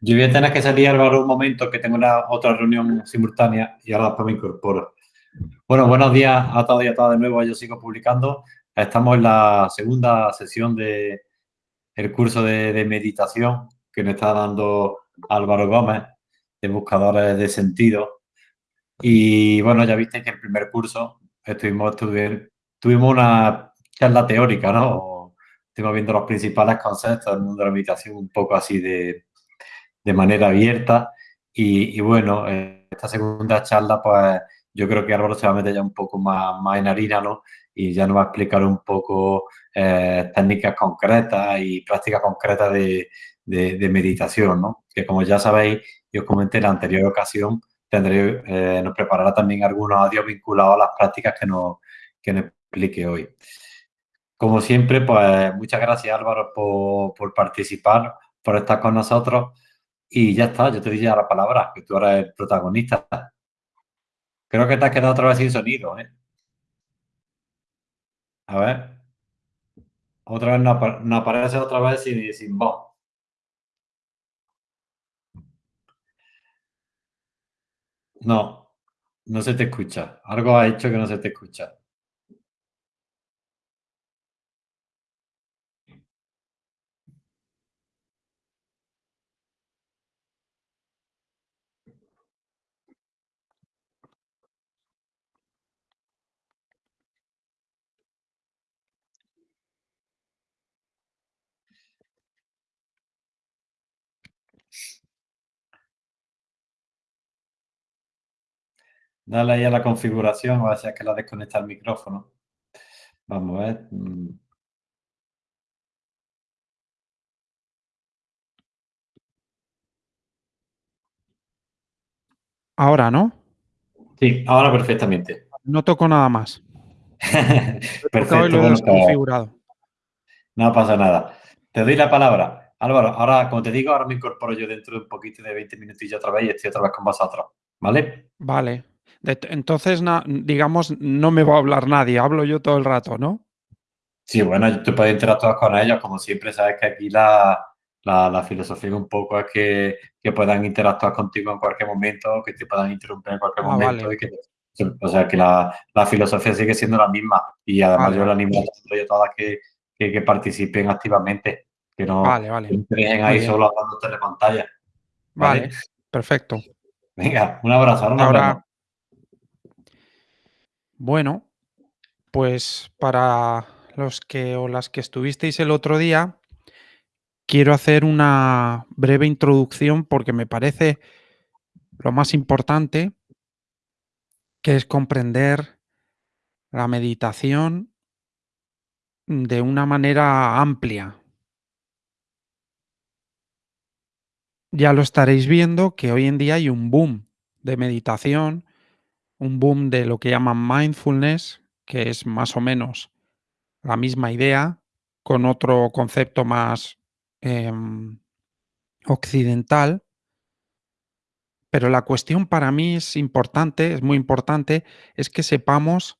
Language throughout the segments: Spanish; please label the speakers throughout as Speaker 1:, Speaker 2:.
Speaker 1: Yo voy a tener que salir, Álvaro, un momento, que tengo una otra reunión simultánea y ahora después me incorporo. Bueno, buenos días a todos y a todas de nuevo. Yo sigo publicando. Estamos en la segunda sesión del el curso de, de, meditación que nos está dando Álvaro Gómez, de Buscadores de Sentido. Y bueno, ya viste que el primer curso tuvimos una charla teórica, ¿no? Estuvimos viendo los principales conceptos del mundo de la meditación un poco así de, de manera abierta. Y, bueno, esta segunda charla, pues yo creo que Álvaro se va a meter ya un poco más, más en harina, ¿no? Y ya nos va a explicar un poco eh, técnicas concretas y prácticas concretas de, de, de, meditación, ¿no? Que como ya sabéis, yo comenté en la anterior ocasión, tendré, eh, nos preparará también algunos audios vinculados a las prácticas que nos, que nos explique hoy. Como siempre, pues muchas gracias Álvaro por, por participar, por estar con nosotros. Y ya está, yo te di ya la palabra, que tú eres el protagonista. Creo que te has quedado otra vez sin sonido, ¿eh? A ver. Otra vez no, no aparece otra vez sin, sin voz. No, no se te escucha. Algo ha hecho que no se te escucha. Dale ahí a la configuración, a ver si es que la desconecta el micrófono. Vamos a ver.
Speaker 2: Ahora, ¿no?
Speaker 1: Sí, ahora perfectamente.
Speaker 2: No toco nada más.
Speaker 1: Perfecto.
Speaker 2: Lo he desconfigurado.
Speaker 1: No pasa nada. Te doy la palabra. Álvaro, ahora, como te digo, ahora me incorporo yo dentro de un poquito de 20 minutillos otra vez y estoy otra vez con vosotros. ¿Vale?
Speaker 2: Vale. Entonces, digamos, no me va a hablar nadie, hablo yo todo el rato, ¿no?
Speaker 1: Sí, bueno, tú puedes interactuar con ellos, como siempre, sabes que aquí la, la, la filosofía un poco es que, que, puedan interactuar contigo en cualquier momento, que te puedan interrumpir en cualquier
Speaker 2: Ah,
Speaker 1: momento.
Speaker 2: vale.
Speaker 1: Y que, o sea, que la, la, filosofía sigue siendo la misma. Y además
Speaker 2: Vale,
Speaker 1: yo
Speaker 2: vale.
Speaker 1: animo a todas que, que, que participen activamente, que no
Speaker 2: Vale, vale. Muy
Speaker 1: ahí solo hablando la pantalla. ¿vale?
Speaker 2: Perfecto.
Speaker 1: Venga, un abrazo. Ahora
Speaker 2: Ahora-. Bueno, pues para los que o las que estuvisteis el otro día, quiero hacer una breve introducción porque me parece lo más importante, que es comprender la meditación de una manera amplia. Ya lo estaréis viendo que hoy en día hay un boom de meditación, un boom de lo que llaman mindfulness, que es más o menos la misma idea, con otro concepto más em, occidental. Pero la cuestión para mí es importante, es muy importante, es que sepamos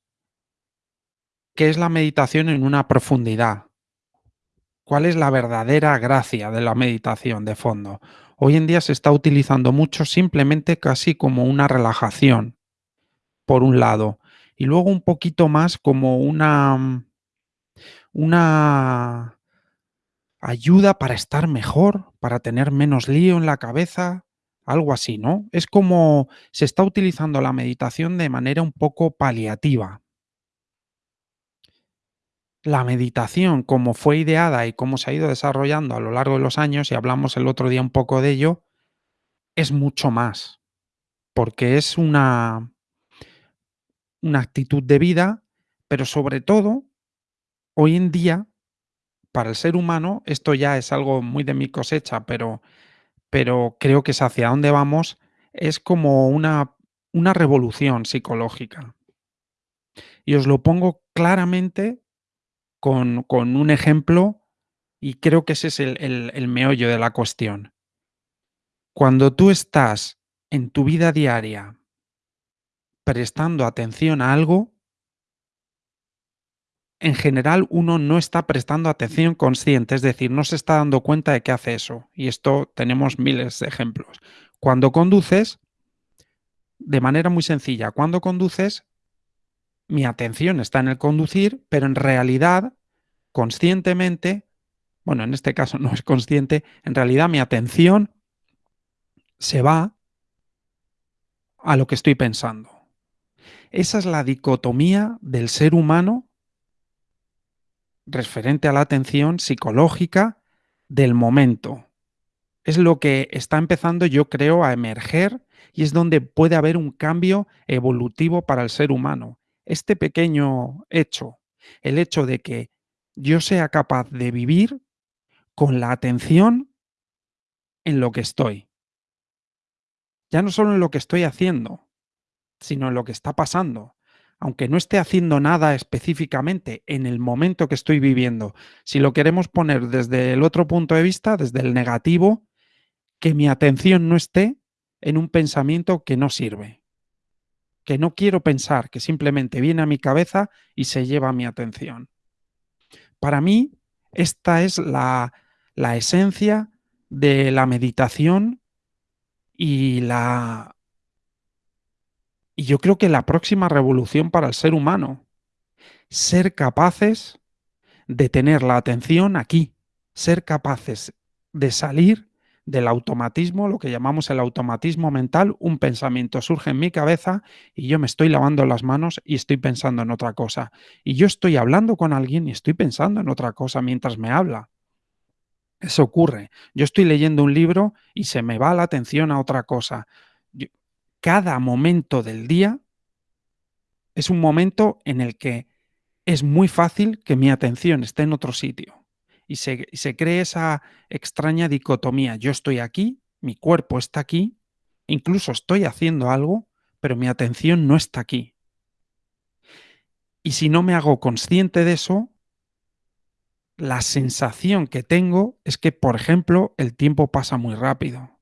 Speaker 2: qué es la meditación en una profundidad. ¿Cuál es la verdadera gracia de la meditación de fondo? Hoy en día se está utilizando mucho simplemente casi como una relajación, por un lado, y luego un poquito más como una, mm, una ayuda para estar mejor, para tener menos lío en la cabeza, algo así, ¿no? Es como se está utilizando la meditación de manera un poco paliativa. La meditación, como fue ideada y cómo se ha ido desarrollando a lo largo de los años, y hablamos el otro día un poco de ello, es mucho más, porque es una, una actitud de vida, pero sobre todo, hoy en día, para el ser humano, esto ya es algo muy de mi cosecha, pero, pero creo que es hacia dónde vamos, es como una, una revolución psicológica. Y os lo pongo claramente con, con un ejemplo y creo que ese es el, el- el meollo de la cuestión. Cuando tú estás en tu vida diaria prestando atención a algo, en general uno no está prestando atención consciente, es decir, no se está dando cuenta de que hace eso. Y esto tenemos miles de ejemplos. Cuando conduces, de manera muy sencilla, cuando conduces, mi atención está en el conducir, pero en realidad, conscientemente, bueno, en este caso no es consciente, en realidad mi atención se va a lo que estoy pensando. Esa es la dicotomía del ser humano referente a la atención psicológica del momento. Es lo que está empezando, yo creo, a emerger y es donde puede haber un cambio evolutivo para el ser humano. Este pequeño hecho, el hecho de que yo sea capaz de vivir con la atención en lo que estoy. Ya no solo en lo que estoy haciendo, sino en lo que está pasando. Aunque no esté haciendo nada específicamente en el momento que estoy viviendo, si lo queremos poner desde el otro punto de vista, desde el negativo, que mi atención no esté en un pensamiento que no sirve, que no quiero pensar, que simplemente viene a mi cabeza y se lleva mi atención. Para mí, esta es la, la esencia de la meditación y la y yo creo que la próxima revolución para el ser humano, ser capaces de tener la atención aquí, ser capaces de salir del automatismo, lo que llamamos el automatismo mental, un pensamiento surge en mi cabeza y yo me estoy lavando las manos y estoy pensando en otra cosa. Y yo estoy hablando con alguien y estoy pensando en otra cosa mientras me habla. Eso ocurre. Yo estoy leyendo un libro y se me va la atención a otra cosa cada momento del día es un momento en el que es muy fácil que mi atención esté en otro sitio. Y se, se cree esa extraña dicotomía. Yo estoy aquí, mi cuerpo está aquí, incluso estoy haciendo algo, pero mi atención no está aquí. Y si no me hago consciente de eso, la sensación que tengo es que, por ejemplo, el tiempo pasa muy rápido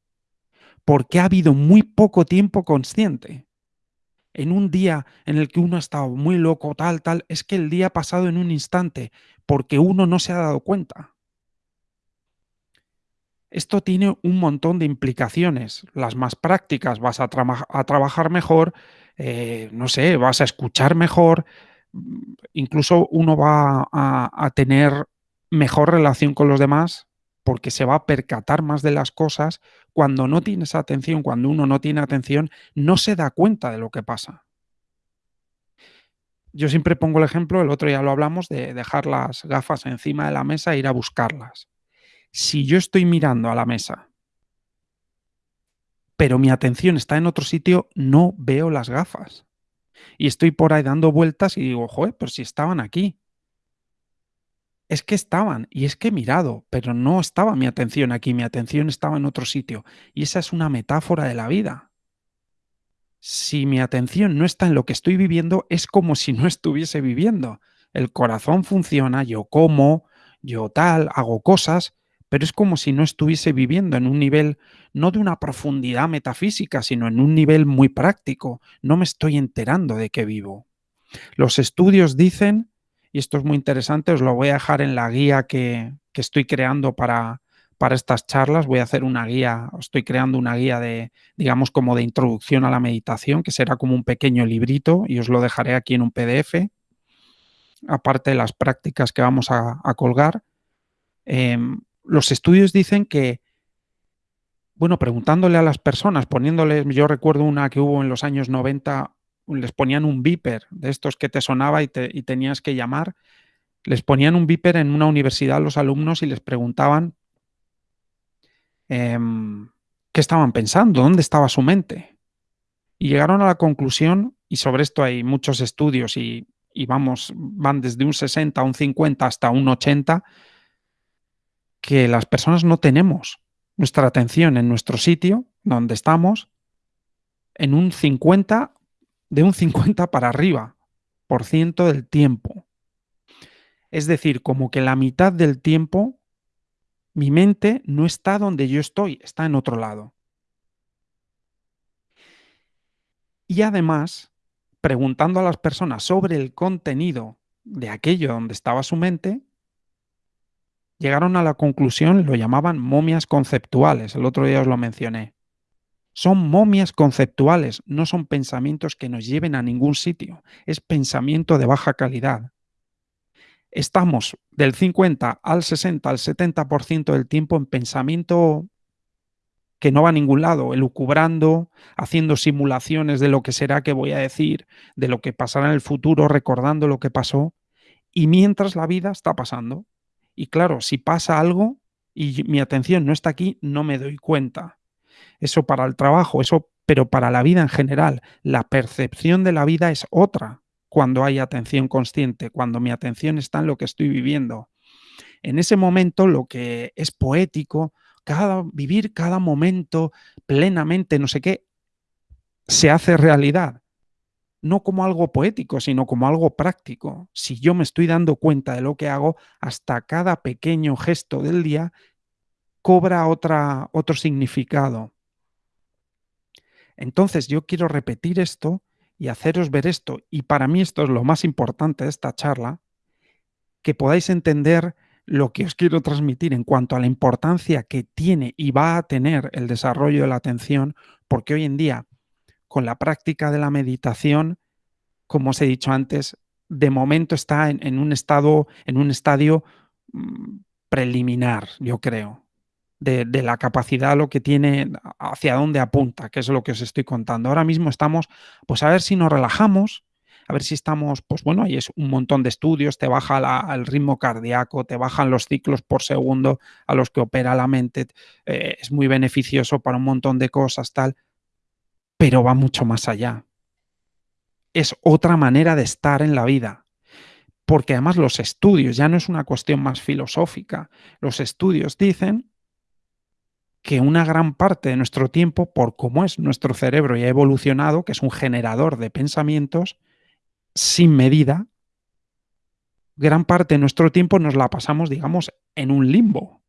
Speaker 2: porque ha habido muy poco tiempo consciente. En un día en el que uno ha estado muy loco, tal, tal, es que el día ha pasado en un instante, porque uno no se ha dado cuenta. Esto tiene un montón de implicaciones. Las más prácticas, vas a, trabajar mejor, eh, no sé, vas a escuchar mejor, incluso uno va a tener mejor relación con los demás porque se va a percatar más de las cosas. Cuando no tienes atención, cuando uno no tiene atención, no se da cuenta de lo que pasa. Yo siempre pongo el ejemplo, el otro día lo hablamos, de dejar las gafas encima de la mesa e ir a buscarlas. Si yo estoy mirando a la mesa, pero mi atención está en otro sitio, no veo las gafas. Y estoy por ahí dando vueltas y digo, joder, pero si estaban aquí es que estaban y es que he mirado, pero no estaba mi atención aquí, mi atención estaba en otro sitio. Y esa es una metáfora de la vida. Si mi atención no está en lo que estoy viviendo, es como si no estuviese viviendo. El corazón funciona, yo como, yo tal, hago cosas, pero es como si no estuviese viviendo en un nivel no de una profundidad metafísica, sino en un nivel muy práctico. No me estoy enterando de que vivo. Los estudios dicen y esto es muy interesante, os lo voy a dejar en la guía que, estoy creando para, para estas charlas. Voy a hacer una guía, estoy creando una guía de, digamos, como de introducción a la meditación, que será como un pequeño librito y os lo dejaré aquí en un PDF, aparte de las prácticas que vamos a, colgar. Em, los estudios dicen que, bueno, preguntándole a las personas, poniéndoles, yo recuerdo una que hubo en los años 90, les ponían un viper de estos que te sonaba y, tenías que llamar. Les ponían un viper en una universidad a los alumnos y les preguntaban em, qué estaban pensando, dónde estaba su mente. Y llegaron a la conclusión, y sobre esto hay muchos estudios y, y vamos, van desde un 60, un 50 hasta un 80, que las personas no tenemos nuestra atención en nuestro sitio, donde estamos, en un 50 de un 50 para arriba por ciento del tiempo. Es decir, como que la mitad del tiempo mi mente no está donde yo estoy, está en otro lado. Y además, preguntando a las personas sobre el contenido de aquello donde estaba su mente, llegaron a la conclusión, lo llamaban momias conceptuales, el otro día os lo mencioné. Son momias conceptuales, no son pensamientos que nos lleven a ningún sitio, es pensamiento de baja calidad. Estamos del 50 al 60 al 70% del tiempo en pensamiento que no va a ningún lado, elucubrando, haciendo simulaciones de lo que será que voy a decir, de lo que pasará en el futuro, recordando lo que pasó, y mientras la vida está pasando. Y claro, si pasa algo y mi atención no está aquí, no me doy cuenta. Eso para el trabajo, eso, pero para la vida en general, la percepción de la vida es otra cuando hay atención consciente, cuando mi atención está en lo que estoy viviendo. En ese momento lo que es poético, cada, vivir cada momento plenamente, no sé qué, se hace realidad. No como algo poético, sino como algo práctico. Si yo me estoy dando cuenta de lo que hago, hasta cada pequeño gesto del día cobra otra, otro significado. Entonces yo quiero repetir esto y haceros ver esto, y para mí esto es lo más importante de esta charla, que podáis entender lo que os quiero transmitir en cuanto a la importancia que tiene y va a tener el desarrollo de la atención, porque hoy en día, con la práctica de la meditación, como os he dicho antes, de momento está en, un estado, en un estadio mm, preliminar, yo creo, de, la capacidad, lo que tiene, hacia dónde apunta, que es lo que os estoy contando. Ahora mismo estamos, pues a ver si nos relajamos, a ver si estamos, pues bueno, ahí es un montón de estudios, te baja el ritmo cardíaco, te bajan los ciclos por segundo a los que opera la mente, eh, es muy beneficioso para un montón de cosas, tal, pero va mucho más allá. Es otra manera de estar en la vida. Porque además los estudios, ya no es una cuestión más filosófica, los estudios dicen que una gran parte de nuestro tiempo, por cómo es nuestro cerebro y ha evolucionado, que es un generador de pensamientos, sin medida, gran parte de nuestro tiempo nos la pasamos, digamos, en un limbo.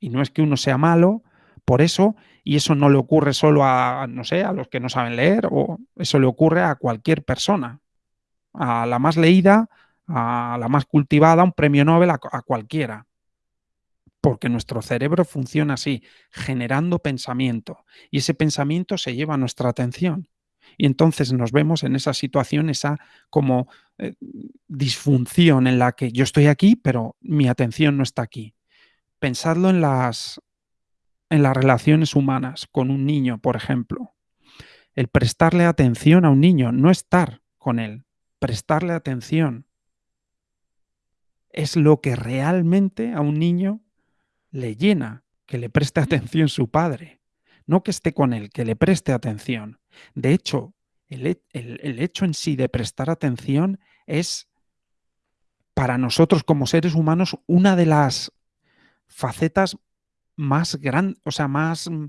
Speaker 2: Y no es que uno sea malo por eso, y eso no le ocurre solo a, no sé, a los que no saben leer, o eso le ocurre a cualquier persona. A la más leída, a la más cultivada, un premio Nobel, a, a cualquiera. Porque nuestro cerebro funciona así, generando pensamiento. Y ese pensamiento se lleva nuestra atención. Y entonces nos vemos en esa situación, esa como eh, disfunción en la que yo estoy aquí, pero mi atención no está aquí. Pensadlo en las, en las relaciones humanas con un niño, por ejemplo. El prestarle atención a un niño, no estar con él, prestarle atención. Es lo que realmente a un niño le llena, que le preste atención su padre. No que esté con él, que le preste atención. De hecho, el, hecho en sí de prestar atención es para nosotros como seres humanos una de las facetas más grandes, o sea, más mm,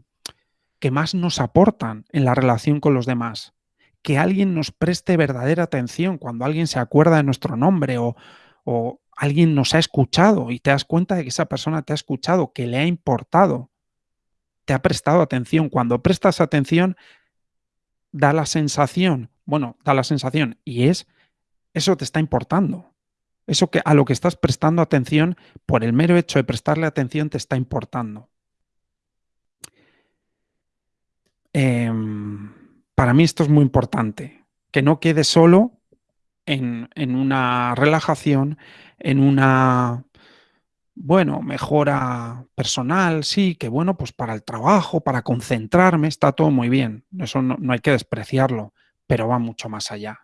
Speaker 2: que más nos aportan en la relación con los demás. Que alguien nos preste verdadera atención cuando alguien se acuerda de nuestro nombre o, o alguien nos ha escuchado y te das cuenta de que esa persona te ha escuchado, que le ha importado, te ha prestado atención. Cuando prestas atención, da la sensación, bueno, da la sensación y es, eso te está importando. Eso que a lo que estás prestando atención, por el mero hecho de prestarle atención, te está importando. Em, para mí esto es muy importante, que no quede solo en, en una relajación, en una bueno, mejora personal, sí, que bueno, pues para el trabajo, para concentrarme, está todo muy bien. Eso no, hay que despreciarlo, pero va mucho más allá.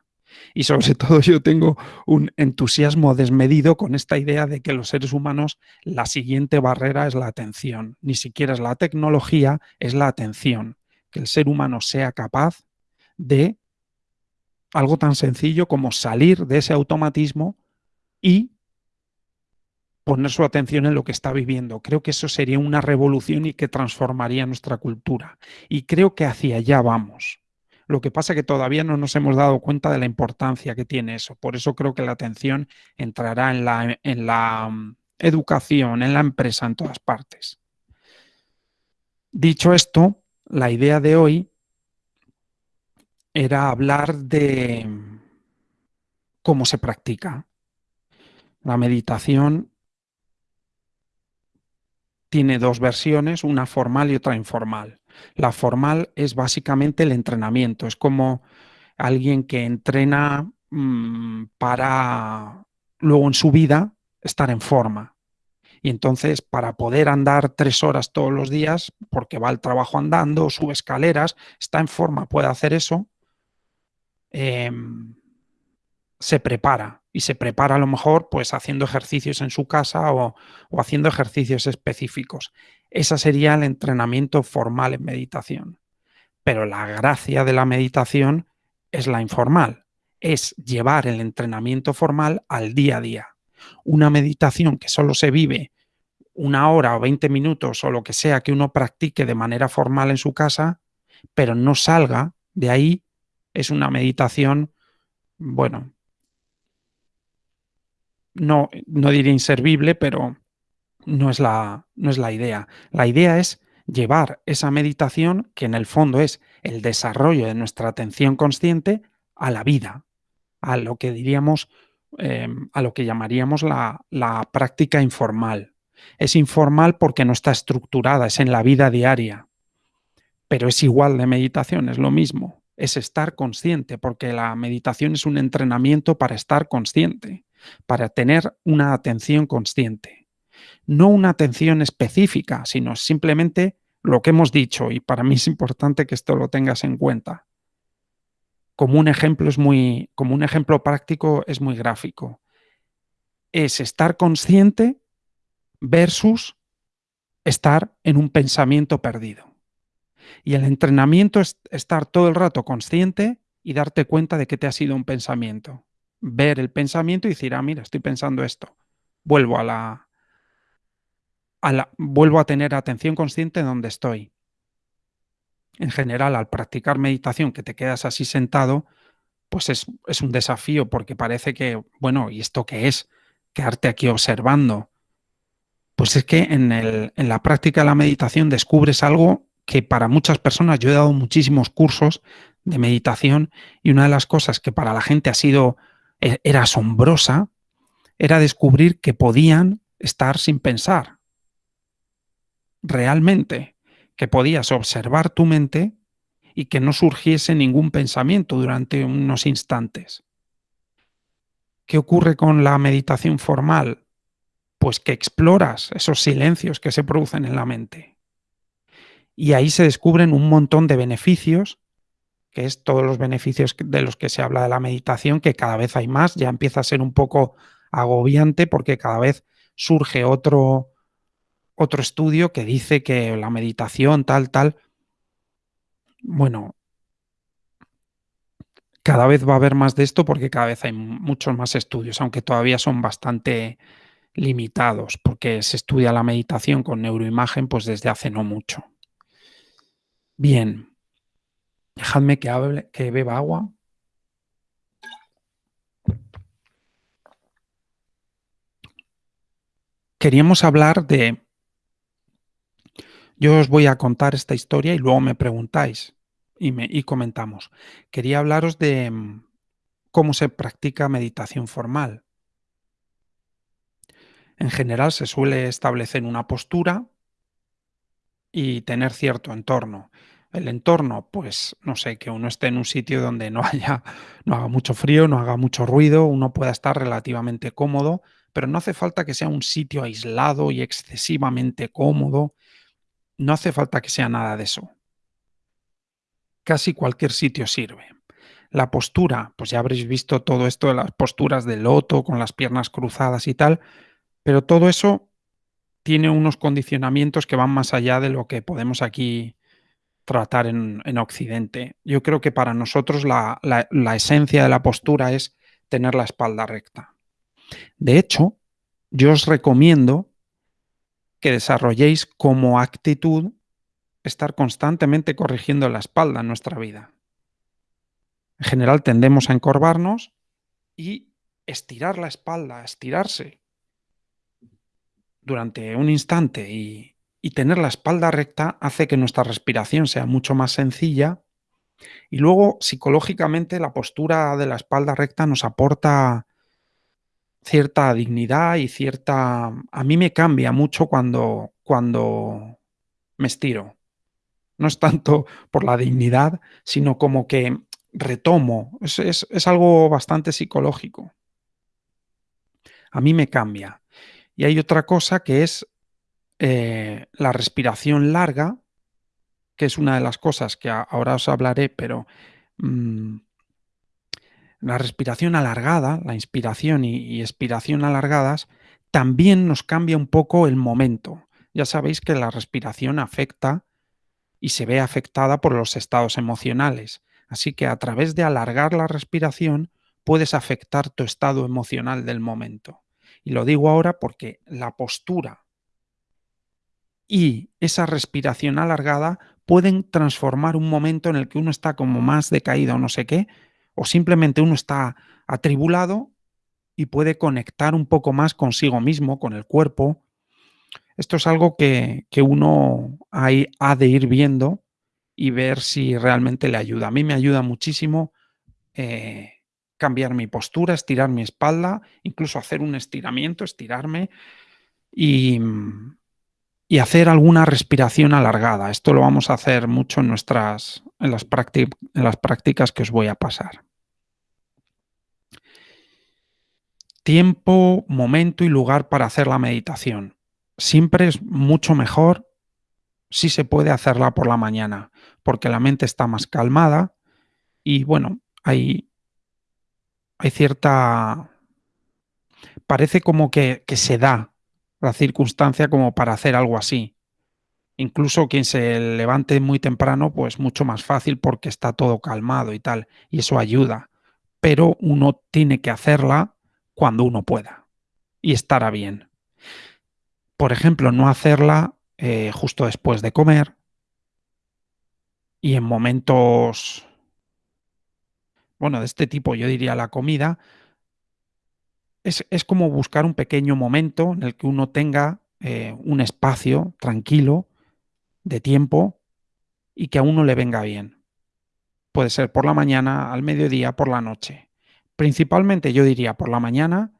Speaker 2: Y sobre todo yo tengo un entusiasmo desmedido con esta idea de que los seres humanos la siguiente barrera es la atención. Ni siquiera es la tecnología, es la atención. Que el ser humano sea capaz de algo tan sencillo como salir de ese automatismo y poner su atención en lo que está viviendo. Creo que eso sería una revolución y que transformaría nuestra cultura. Y creo que hacia allá vamos. Lo que pasa es que todavía no nos hemos dado cuenta de la importancia que tiene eso. Por eso creo que la atención entrará en la, en la mm, educación, en la empresa, en todas partes. Dicho esto, la idea de hoy era hablar de cómo se practica La meditación tiene dos versiones, una formal y otra informal. La formal es básicamente el entrenamiento, es como alguien que entrena mm, para luego en su vida estar en forma. Y entonces, para poder andar tres horas todos los días, porque va al trabajo andando, sube escaleras, está en forma, puede hacer eso, em, se prepara. Y se prepara a lo mejor pues haciendo ejercicios en su casa o, o haciendo ejercicios específicos. Ese sería el entrenamiento formal en meditación. Pero la gracia de la meditación es la informal, es llevar el entrenamiento formal al día a día. Una meditación que solo se vive una hora o 20 minutos o lo que sea que uno practique de manera formal en su casa, pero no salga de ahí, es una meditación, bueno, no, no diría inservible, pero no es, la, no es la idea. La idea es llevar esa meditación, que en el fondo es el desarrollo de nuestra atención consciente, a la vida, a lo que diríamos, em, a lo que llamaríamos la, la práctica informal. Es informal porque no está estructurada, es en la vida diaria, pero es igual de meditación, es lo mismo, es estar consciente, porque la meditación es un entrenamiento para estar consciente, para tener una atención consciente. No una atención específica, sino simplemente lo que hemos dicho, y para mí es importante que esto lo tengas en cuenta. Como un ejemplo es muy, como un ejemplo práctico es muy gráfico. Es estar consciente versus estar en un pensamiento perdido. Y el entrenamiento es estar todo el rato consciente y darte cuenta de que te ha sido un pensamiento. Ver el pensamiento y decir, ah, mira, estoy pensando esto. Vuelvo a la, vuelvo a tener atención consciente en donde estoy. En general, al practicar meditación, que te quedas así sentado, pues es, es un desafío porque parece que, bueno, ¿y esto qué es? Quedarte aquí observando. Pues es que en, el, en la práctica de la meditación descubres algo que para muchas personas, yo he dado muchísimos cursos de meditación y una de las cosas que para la gente ha sido, era asombrosa, era descubrir que podían estar sin pensar, realmente, que podías observar tu mente y que no surgiese ningún pensamiento durante unos instantes. ¿Qué ocurre con la meditación formal? Pues que exploras esos silencios que se producen en la mente. Y ahí se descubren un montón de beneficios, que es todos los beneficios de los que se habla de la meditación, que cada vez hay más, ya empieza a ser un poco agobiante porque cada vez surge otro, otro estudio que dice que la meditación, tal, tal, bueno, cada vez va a haber más de esto porque cada vez hay muchos más estudios, aunque todavía son bastante limitados, porque se estudia la meditación con neuroimagen pues desde hace no mucho. Bien, dejadme que, beba agua. Queríamos hablar de yo os voy a contar esta historia y luego me preguntáis y, me, y comentamos. Quería hablaros de mm, cómo se practica meditación formal. En general se suele establecer una postura y tener cierto entorno. El entorno, pues, no sé, que uno esté en un sitio donde no haya, no haga mucho frío, no haga mucho ruido, uno pueda estar relativamente cómodo, pero no hace falta que sea un sitio aislado y excesivamente cómodo, no hace falta que sea nada de eso. Casi cualquier sitio sirve. La postura, pues ya habréis visto todo esto de las posturas de loto con las piernas cruzadas y tal, pero todo eso tiene unos condicionamientos que van más allá de lo que podemos aquí tratar en, Occidente. Yo creo que para nosotros la, la esencia de la postura es tener la espalda recta. De hecho, yo os recomiendo que desarrolléis como actitud estar constantemente corrigiendo la espalda en nuestra vida. En general tendemos a encorvarnos y estirar la espalda, estirarse durante un instante y, y tener la espalda recta hace que nuestra respiración sea mucho más sencilla y luego psicológicamente la postura de la espalda recta nos aporta cierta dignidad y cierta... A mí me cambia mucho cuando, cuando me estiro. No es tanto por la dignidad, sino como que retomo. Es, algo bastante psicológico. A mí me cambia. Y hay otra cosa que es eh, la respiración larga, que es una de las cosas que ahora os hablaré, pero mm, la respiración alargada, la inspiración y, expiración alargadas, también nos cambia un poco el momento. Ya sabéis que la respiración afecta y se ve afectada por los estados emocionales. Así que a través de alargar la respiración puedes afectar tu estado emocional del momento. Y lo digo ahora porque la postura y esa respiración alargada pueden transformar un momento en el que uno está como más decaído o no sé qué, o simplemente uno está atribulado y puede conectar un poco más consigo mismo, con el cuerpo. Esto es algo que, uno ha de ir viendo y ver si realmente le ayuda. A mí me ayuda muchísimo eh, cambiar mi postura, estirar mi espalda, incluso hacer un estiramiento, estirarme y, y hacer alguna respiración alargada. Esto lo vamos a hacer mucho en, nuestras, en, las, en las prácticas que os voy a pasar. Tiempo, momento y lugar para hacer la meditación. Siempre es mucho mejor si se puede hacerla por la mañana, porque la mente está más calmada y bueno, hay, hay cierta... Parece como que, que se da la circunstancia como para hacer algo así. Incluso quien se levante muy temprano, pues mucho más fácil porque está todo calmado y tal, y eso ayuda. Pero uno tiene que hacerla cuando uno pueda y estará bien. Por ejemplo, no hacerla eh, justo después de comer y en momentos, bueno, de este tipo, yo diría la comida, es, como buscar un pequeño momento en el que uno tenga eh, un espacio tranquilo de tiempo y que a uno le venga bien. Puede ser por la mañana, al mediodía, por la noche. Principalmente yo diría por la mañana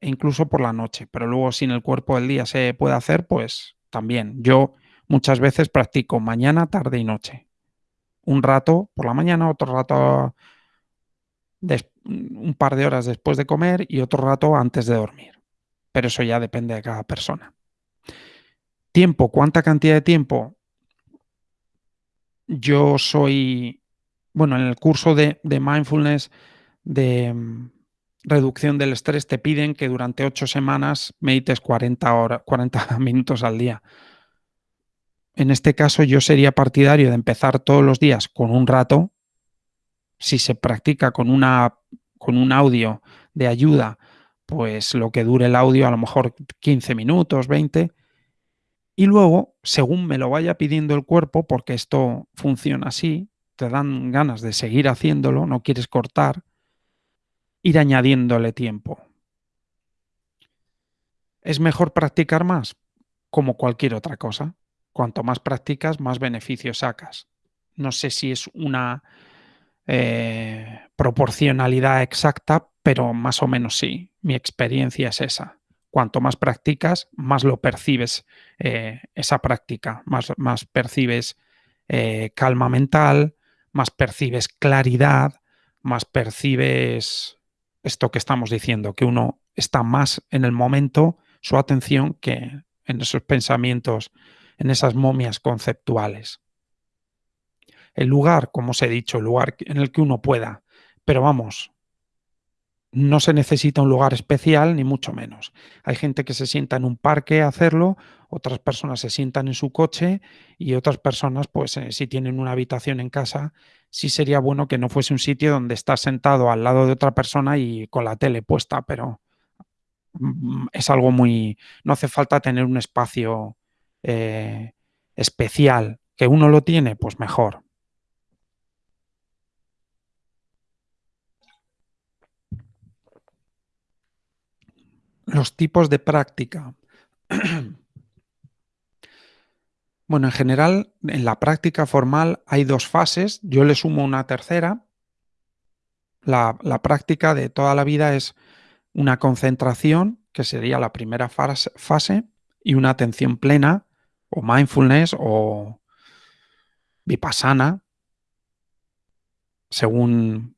Speaker 2: e incluso por la noche, pero luego si en el cuerpo del día se puede hacer, pues también. Yo muchas veces practico mañana, tarde y noche. Un rato por la mañana, otro rato un par de horas después de comer y otro rato antes de dormir. Pero eso ya depende de cada persona. Tiempo, ¿cuánta cantidad de tiempo? Yo soy, bueno, en el curso de, mindfulness, de mm, reducción del estrés, te piden que durante ocho semanas medites 40, horas, 40 minutos al día. En este caso yo sería partidario de empezar todos los días con un rato, si se practica con, una, con un audio de ayuda, pues lo que dure el audio, a lo mejor 15 minutos, 20, y luego, según me lo vaya pidiendo el cuerpo, porque esto funciona así, te dan ganas de seguir haciéndolo, no quieres cortar, ir añadiéndole tiempo. ¿Es mejor practicar más? Como cualquier otra cosa. Cuanto más practicas, más beneficios sacas. No sé si es una eh, proporcionalidad exacta, pero más o menos sí. Mi experiencia es esa. Cuanto más practicas, más lo percibes eh, esa práctica, más, más percibes eh, calma mental, más percibes claridad, más percibes esto que estamos diciendo, que uno está más en el momento, su atención, que en esos pensamientos, en esas momias conceptuales el lugar, como os he dicho, el lugar en el que uno pueda. Pero vamos, no se necesita un lugar especial, ni mucho menos. Hay gente que se sienta en un parque a hacerlo, otras personas se sientan en su coche y otras personas, pues eh, si tienen una habitación en casa, sí sería bueno que no fuese un sitio donde estás sentado al lado de otra persona y con la tele puesta, pero mm, es algo muy... no hace falta tener un espacio eh, especial. Que uno lo tiene, pues mejor. Los tipos de práctica. bueno, en general, en la práctica formal hay dos fases. Yo le sumo una tercera. La, práctica de toda la vida es una concentración, que sería la primera fase, y una atención plena, o mindfulness, o vipassana, según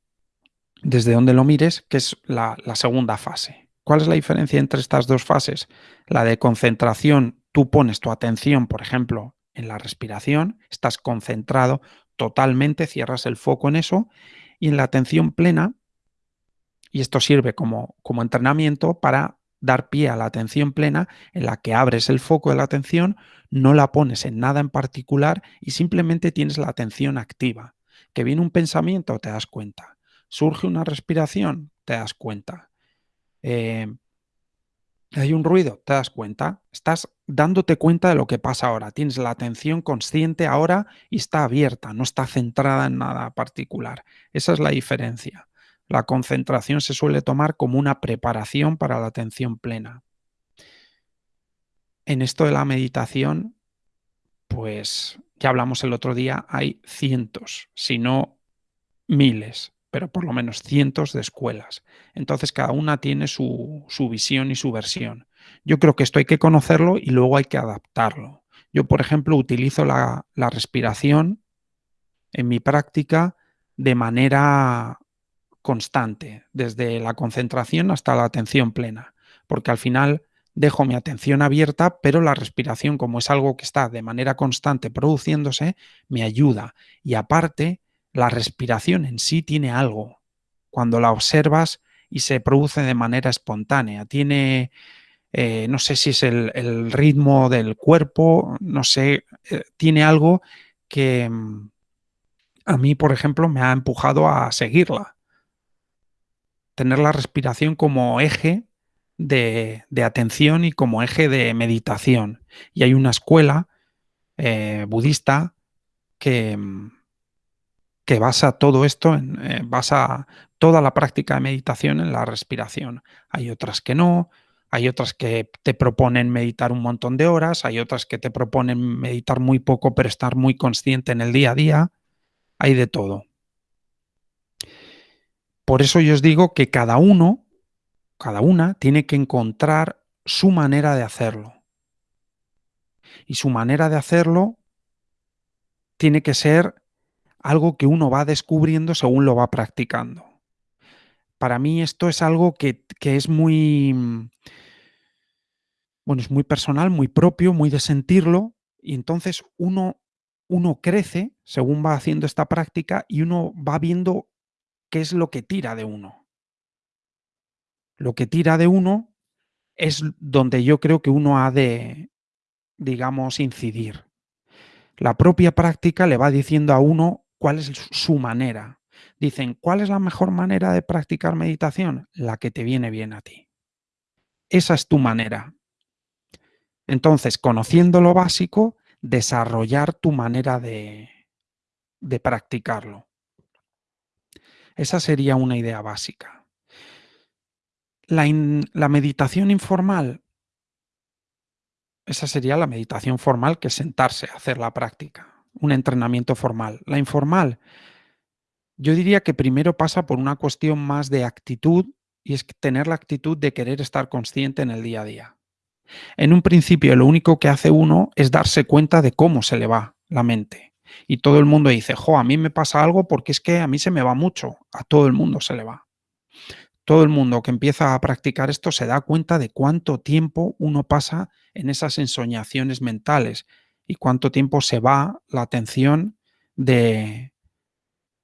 Speaker 2: desde donde lo mires, que es la, la segunda fase. ¿Cuál es la diferencia entre estas dos fases? La de concentración, tú pones tu atención, por ejemplo, en la respiración, estás concentrado totalmente, cierras el foco en eso, y en la atención plena, y esto sirve como, como entrenamiento para dar pie a la atención plena en la que abres el foco de la atención, no la pones en nada en particular y simplemente tienes la atención activa. Que viene un pensamiento, te das cuenta. Surge una respiración, te das cuenta. Eh, hay un ruido, te das cuenta. Estás dándote cuenta de lo que pasa ahora. Tienes la atención consciente ahora y está abierta, no está centrada en nada particular. Esa es la diferencia. La concentración se suele tomar como una preparación para la atención plena. En esto de la meditación, pues ya hablamos el otro día, hay cientos, si no miles, pero por lo menos cientos de escuelas. Entonces cada una tiene su, visión y su versión. Yo creo que esto hay que conocerlo y luego hay que adaptarlo. Yo, por ejemplo, utilizo la, la respiración en mi práctica de manera constante, desde la concentración hasta la atención plena, porque al final dejo mi atención abierta, pero la respiración, como es algo que está de manera constante produciéndose, me ayuda. Y aparte, la respiración en sí tiene algo. Cuando la observas y se produce de manera espontánea, tiene, eh, no sé si es el, ritmo del cuerpo, no sé, eh, tiene algo que mm, a mí, por ejemplo, me ha empujado a seguirla. Tener la respiración como eje de, atención y como eje de meditación. Y hay una escuela eh, budista que mm, que basa todo esto, en, eh, basa toda la práctica de meditación en la respiración. Hay otras que no, hay otras que te proponen meditar un montón de horas, hay otras que te proponen meditar muy poco pero estar muy consciente en el día a día, hay de todo. Por eso yo os digo que cada uno, cada una, tiene que encontrar su manera de hacerlo. Y su manera de hacerlo tiene que ser algo que uno va descubriendo según lo va practicando. Para mí esto es algo que, es muy, bueno, es muy personal, muy propio, muy de sentirlo, y entonces uno, uno crece según va haciendo esta práctica y uno va viendo qué es lo que tira de uno. Lo que tira de uno es donde yo creo que uno ha de, digamos, incidir. La propia práctica le va diciendo a uno cuál es su manera. Dicen, ¿cuál es la mejor manera de practicar meditación? La que te viene bien a ti. Esa es tu manera. Entonces, conociendo lo básico, desarrollar tu manera de, de practicarlo. Esa sería una idea básica. La, la, meditación informal, esa sería la meditación formal, que es sentarse a hacer la práctica un entrenamiento formal. La informal, yo diría que primero pasa por una cuestión más de actitud y es tener la actitud de querer estar consciente en el día a día. En un principio lo único que hace uno es darse cuenta de cómo se le va la mente. Y todo el mundo dice, jo, a mí me pasa algo porque es que a mí se me va mucho, a todo el mundo se le va. Todo el mundo que empieza a practicar esto se da cuenta de cuánto tiempo uno pasa en esas ensoñaciones mentales, y cuánto tiempo se va la atención de,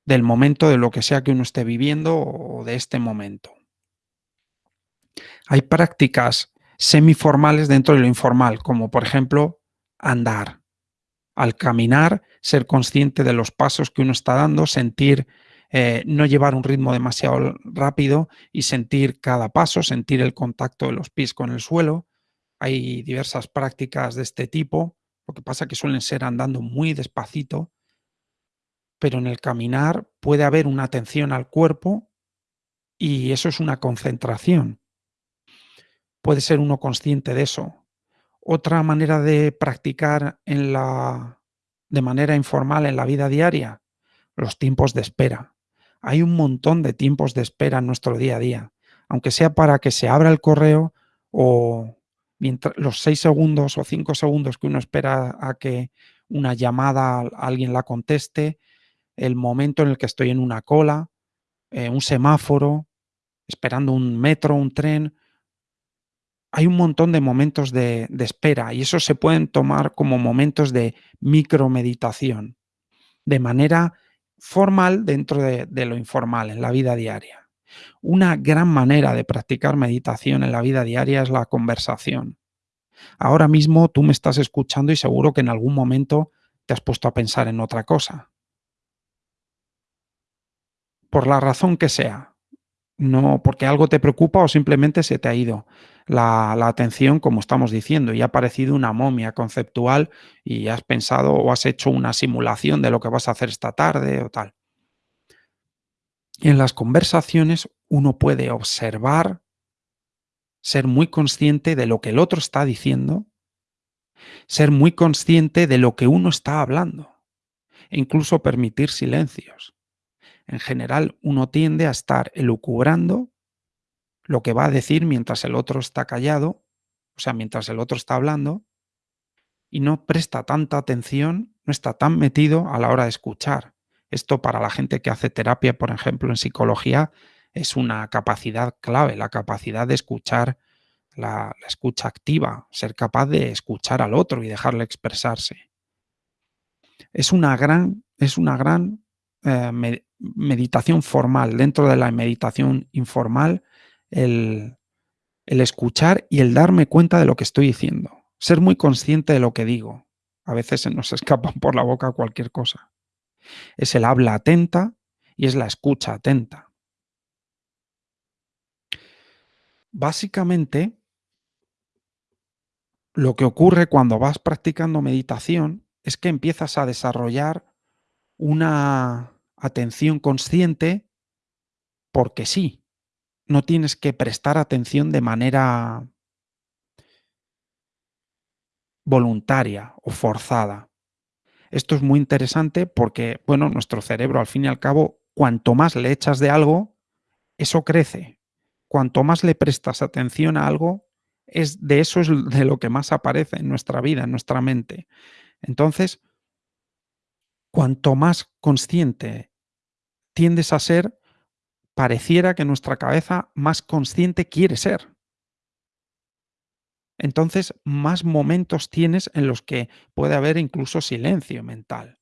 Speaker 2: del momento, de lo que sea que uno esté viviendo o de este momento. Hay prácticas semiformales dentro de lo informal, como por ejemplo andar. Al caminar, ser consciente de los pasos que uno está dando, sentir, eh, no llevar un ritmo demasiado rápido y sentir cada paso, sentir el contacto de los pies con el suelo. Hay diversas prácticas de este tipo. Lo que pasa es que suelen ser andando muy despacito, pero en el caminar puede haber una atención al cuerpo y eso es una concentración. Puede ser uno consciente de eso. Otra manera de practicar en la, de manera informal en la vida diaria, los tiempos de espera. Hay un montón de tiempos de espera en nuestro día a día. aunque sea para que se abra el correo o mientras los seis segundos o cinco segundos que uno espera a que una llamada alguien la conteste, el momento en el que estoy en una cola, eh, un semáforo, esperando un metro, un tren. Hay un montón de momentos de, espera y eso se pueden tomar como momentos de micromeditación, de manera formal dentro de lo informal, en la vida diaria. Una gran manera de practicar meditación en la vida diaria es la conversación. Ahora mismo tú me estás escuchando y seguro que en algún momento te has puesto a pensar en otra cosa. Por la razón que sea. No porque algo te preocupa o simplemente se te ha ido la, atención, como estamos diciendo, y ha parecido una momia conceptual y has pensado o has hecho una simulación de lo que vas a hacer esta tarde o tal. En las conversaciones uno puede observar ser muy consciente de lo que el otro está diciendo, ser muy consciente de lo que uno está hablando, e incluso permitir silencios. En general, uno tiende a estar elucubrando lo que va a decir mientras el otro está callado, o sea, mientras el otro está hablando, y no presta tanta atención, no está tan metido a la hora de escuchar. Esto para la gente que hace terapia, por ejemplo, en psicología, es una capacidad clave, la capacidad de escuchar, la, escucha activa, ser capaz de escuchar al otro y dejarle expresarse. Es una gran, es una gran eh, meditación formal. Dentro de la meditación informal, el, el escuchar y el darme cuenta de lo que estoy diciendo. Ser muy consciente de lo que digo. A veces se nos escapa por la boca cualquier cosa. Es el habla atenta y es la escucha atenta. Básicamente, lo que ocurre cuando vas practicando meditación es que empiezas a desarrollar una atención consciente porque sí. No tienes que prestar atención de manera voluntaria o forzada. Esto es muy interesante porque, bueno, nuestro cerebro al fin y al cabo, cuanto más le echas de algo, eso crece cuanto más le prestas atención a algo, es de eso es de lo que más aparece en nuestra vida, en nuestra mente. Entonces, cuanto más consciente tiendes a ser, pareciera que nuestra cabeza más consciente quiere ser. Entonces, más momentos tienes en los que puede haber incluso silencio mental,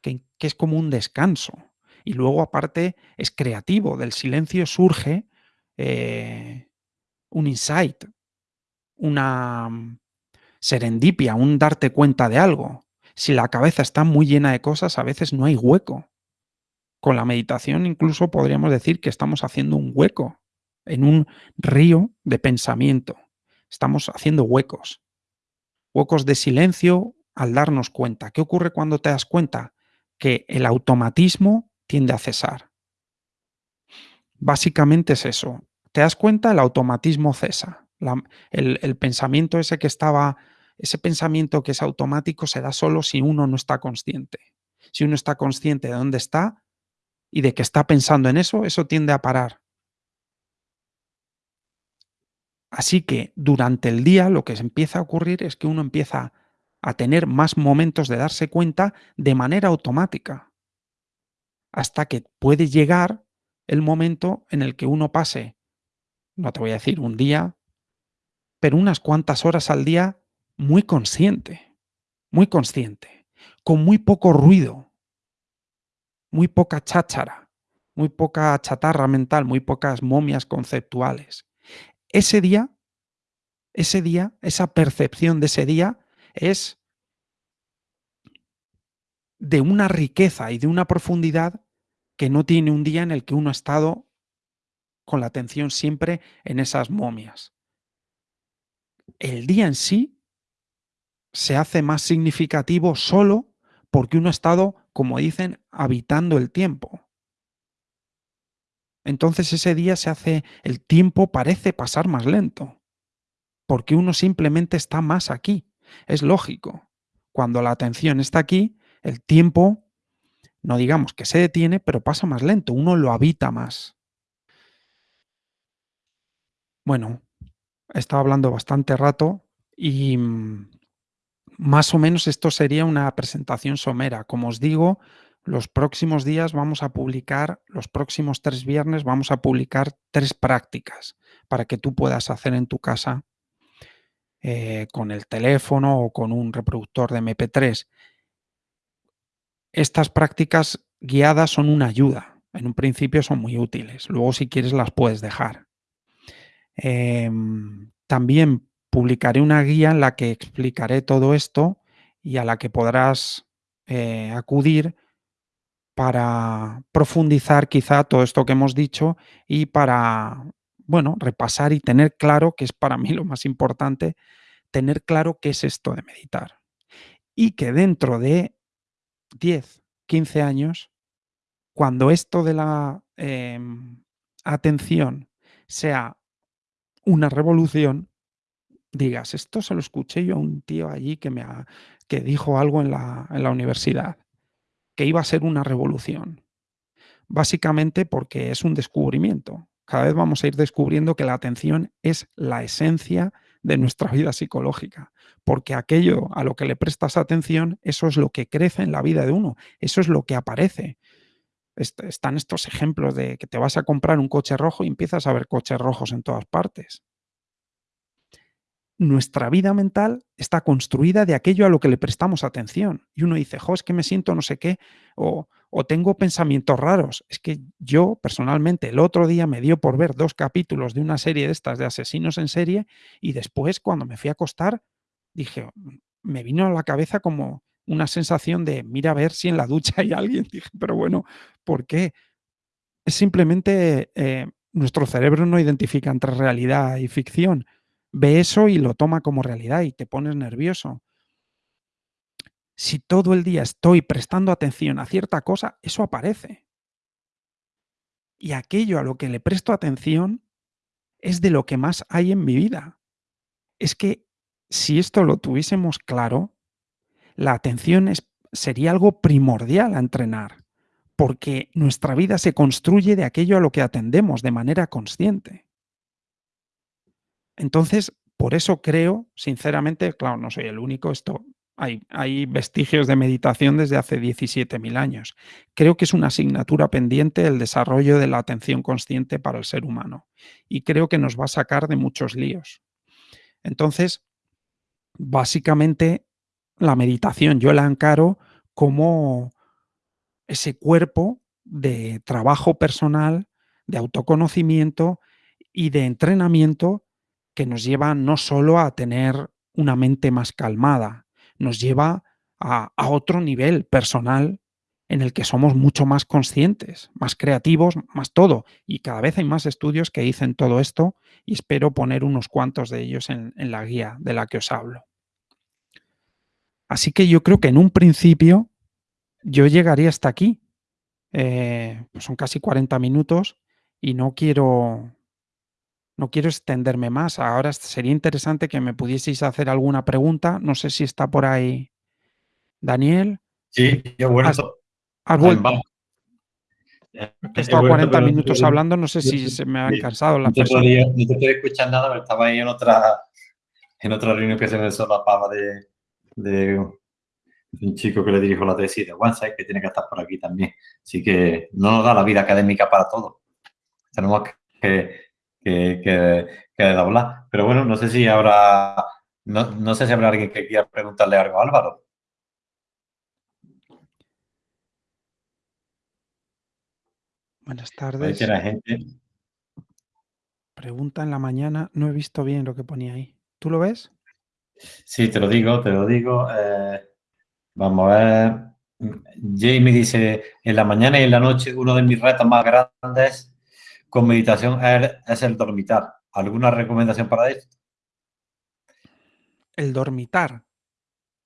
Speaker 2: que, es como un descanso. Y luego, aparte, es creativo. Del silencio surge eh, un insight, una mm, serendipia, un darte cuenta de algo. Si la cabeza está muy llena de cosas, a veces no hay hueco. Con la meditación incluso podríamos decir que estamos haciendo un hueco en un río de pensamiento. Estamos haciendo huecos. Huecos de silencio al darnos cuenta. ¿Qué ocurre cuando te das cuenta? Que el automatismo tiende a cesar. Básicamente es eso te das cuenta, el automatismo cesa. el, pensamiento ese que estaba, ese pensamiento que es automático se da solo si uno no está consciente. Si uno está consciente de dónde está y de que está pensando en eso, eso tiende a parar. Así que durante el día lo que empieza a ocurrir es que uno empieza a tener más momentos de darse cuenta de manera automática. Hasta que puede llegar el momento en el que uno pase no te voy a decir un día, pero unas cuantas horas al día muy consciente, muy consciente, con muy poco ruido, muy poca cháchara, muy poca chatarra mental, muy pocas momias conceptuales. Ese día, ese día, esa percepción de ese día es de una riqueza y de una profundidad que no tiene un día en el que uno ha estado con la atención siempre en esas momias. El día en sí se hace más significativo solo porque uno ha estado, como dicen, habitando el tiempo. Entonces ese día se hace, el tiempo parece pasar más lento, porque uno simplemente está más aquí. Es lógico. Cuando la atención está aquí, el tiempo, no digamos que se detiene, pero pasa más lento, uno lo habita más. Bueno, he estado hablando bastante rato y mm, más o menos esto sería una presentación somera. Como os digo, los próximos días vamos a publicar, los próximos tres viernes vamos a publicar tres prácticas para que tú puedas hacer en tu casa eh, con el teléfono o con un reproductor de MP3. Estas prácticas guiadas son una ayuda. En un principio son muy útiles. Luego, si quieres, las puedes dejar. Em, también publicaré una guía en la que explicaré todo esto y a la que podrás eh, acudir para profundizar quizá todo esto que hemos dicho y para, bueno, repasar y tener claro, que es para mí lo más importante, tener claro qué es esto de meditar. Y que dentro de 10, 15 años, cuando esto de la em, atención sea una revolución, digas, esto se lo escuché yo a un tío allí que, me que dijo algo en la, en la universidad, que iba a ser una revolución. Básicamente porque es un descubrimiento. Cada vez vamos a ir descubriendo que la atención es la esencia de nuestra vida psicológica, porque aquello a lo que le prestas atención, eso es lo que crece en la vida de uno, eso es lo que aparece. están estos ejemplos de que te vas a comprar un coche rojo y empiezas a ver coches rojos en todas partes nuestra vida mental está construida de aquello a lo que le prestamos atención. Y uno dice, jo, es que me siento no sé qué, o, tengo pensamientos raros. Es que yo, personalmente, el otro día me dio por ver dos capítulos de una serie de estas de asesinos en serie y después, cuando me fui a acostar, dije, me vino a la cabeza como una sensación de, mira a ver si en la ducha hay alguien. Dije, pero bueno, ¿por qué? Es simplemente eh, nuestro cerebro no identifica entre realidad y ficción ve eso y lo toma como realidad y te pones nervioso. Si todo el día estoy prestando atención a cierta cosa, eso aparece. Y aquello a lo que le presto atención es de lo que más hay en mi vida. Es que si esto lo tuviésemos claro, la atención sería algo primordial a entrenar, porque nuestra vida se construye de aquello a lo que atendemos de manera consciente. Entonces, por eso creo, sinceramente, claro, no soy el único, esto hay, hay vestigios de meditación desde hace 17.000 años. Creo que es una asignatura pendiente el desarrollo de la atención consciente para el ser humano y creo que nos va a sacar de muchos líos. Entonces, básicamente, la meditación yo la encaro como ese cuerpo de trabajo personal, de autoconocimiento y de entrenamiento que nos lleva no solo a tener una mente más calmada, nos lleva a, otro nivel personal en el que somos mucho más conscientes, más creativos, más todo. Y cada vez hay más estudios que dicen todo esto y espero poner unos cuantos de ellos en, la guía de la que os hablo. Así que yo creo que en un principio yo llegaría hasta aquí. Eh, son casi 40 minutos y no quiero no quiero extenderme más. Ahora sería interesante que me pudieseis hacer alguna pregunta. No sé si está por ahí Daniel.
Speaker 1: Sí, yo vuelto.
Speaker 2: Has, vuelto. He estado 40 minutos hablando, no sé si se me han cansado las personas.
Speaker 1: no te estoy escuchando nada, pero estaba ahí en otra, en otra reunión que se me solapaba de, de un chico que le dirijo la tesis de OneSide, que tiene que estar por aquí también. Así que no nos da la vida académica para todo. Tenemos que que, que, doblar. Pero bueno, no sé si habrá, no, sé si habrá alguien que quiera preguntarle algo a Álvaro.
Speaker 2: Buenas tardes.
Speaker 1: Gente.
Speaker 2: Pregunta en la mañana. No he visto bien lo que ponía ahí. ¿Tú lo ves?
Speaker 1: Sí, te lo digo, te lo digo. Eh, vamos a ver. Jamie dice, en la mañana y en la noche uno de mis retos más grandes con meditación es el dormitar. ¿Alguna recomendación para esto?
Speaker 2: El dormitar.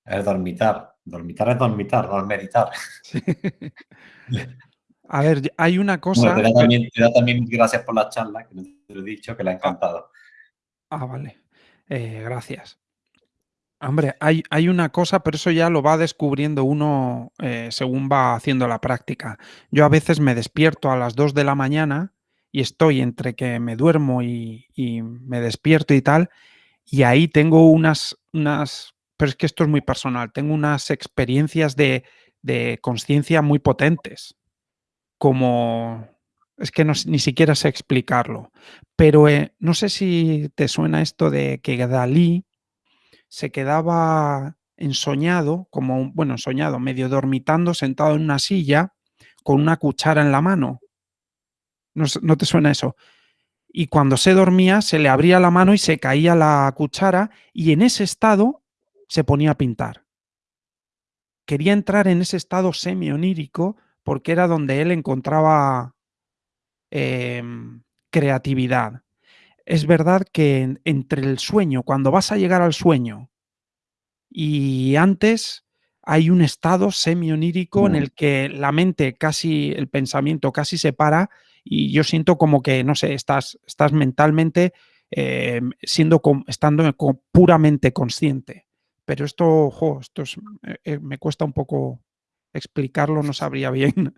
Speaker 1: El dormitar. Dormitar es dormitar, no es meditar.
Speaker 2: A ver, hay una cosa...
Speaker 1: te, da también, también, gracias por la charla, que te lo he dicho, que le ha encantado.
Speaker 2: Ah, vale. Eh, gracias. Hombre, hay, hay, una cosa, pero eso ya lo va descubriendo uno eh, según va haciendo la práctica. Yo a veces me despierto a las 2 de la mañana y estoy entre que me duermo y, me despierto y tal, y ahí tengo unas, unas, pero es que esto es muy personal, tengo unas experiencias de, de conciencia muy potentes, como, es que no, ni siquiera sé explicarlo, pero eh, no sé si te suena esto de que Dalí se quedaba ensoñado, como, bueno, ensoñado, medio dormitando, sentado en una silla, con una cuchara en la mano. ¿No, no te suena eso? Y cuando se dormía, se le abría la mano y se caía la cuchara, y en ese estado se ponía a pintar. Quería entrar en ese estado semi-onírico porque era donde él encontraba eh, creatividad. Es verdad que en, entre el sueño, cuando vas a llegar al sueño y antes hay un estado semi-onírico en el que la mente casi, el pensamiento casi se para y yo siento como que, no sé, estás, estás mentalmente eh, siendo, estando puramente consciente. Pero esto, ojo, esto es, eh, me cuesta un poco explicarlo, no sabría bien